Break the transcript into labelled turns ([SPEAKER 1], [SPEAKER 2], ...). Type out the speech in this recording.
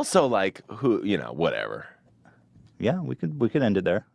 [SPEAKER 1] Also, like who you know, whatever.
[SPEAKER 2] Yeah, we could we could end it there.